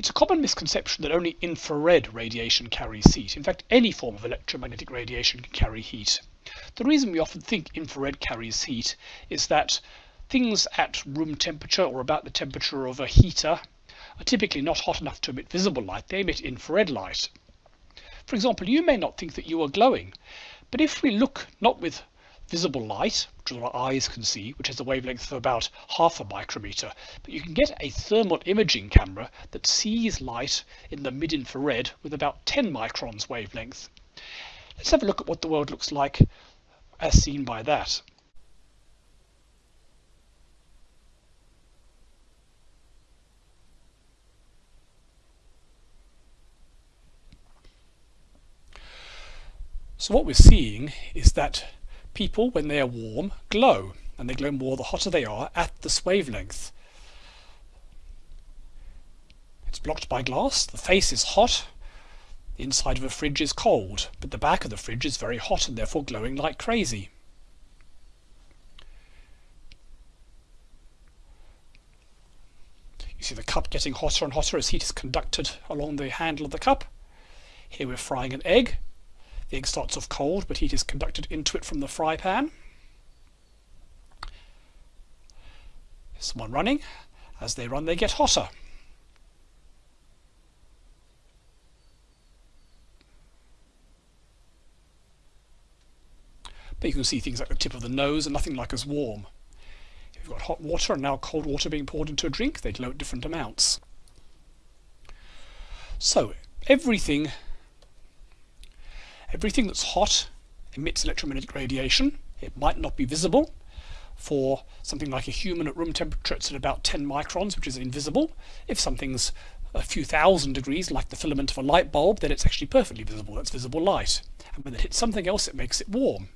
It's a common misconception that only infrared radiation carries heat. In fact, any form of electromagnetic radiation can carry heat. The reason we often think infrared carries heat is that things at room temperature or about the temperature of a heater are typically not hot enough to emit visible light, they emit infrared light. For example, you may not think that you are glowing, but if we look not with visible light, which our eyes can see, which has a wavelength of about half a micrometer. But you can get a thermal imaging camera that sees light in the mid-infrared with about 10 microns wavelength. Let's have a look at what the world looks like as seen by that. So what we're seeing is that people, when they are warm, glow, and they glow more the hotter they are at this wavelength. It's blocked by glass, the face is hot, the inside of a fridge is cold, but the back of the fridge is very hot and therefore glowing like crazy. You see the cup getting hotter and hotter as heat is conducted along the handle of the cup. Here we're frying an egg. The egg starts off cold, but heat is conducted into it from the fry pan. There's one running. As they run, they get hotter. But you can see things like the tip of the nose and nothing like as warm. If you've got hot water and now cold water being poured into a drink, they glow at different amounts. So everything Everything that's hot emits electromagnetic radiation. It might not be visible. For something like a human at room temperature, it's at about 10 microns, which is invisible. If something's a few thousand degrees, like the filament of a light bulb, then it's actually perfectly visible. That's visible light. And when it hits something else, it makes it warm.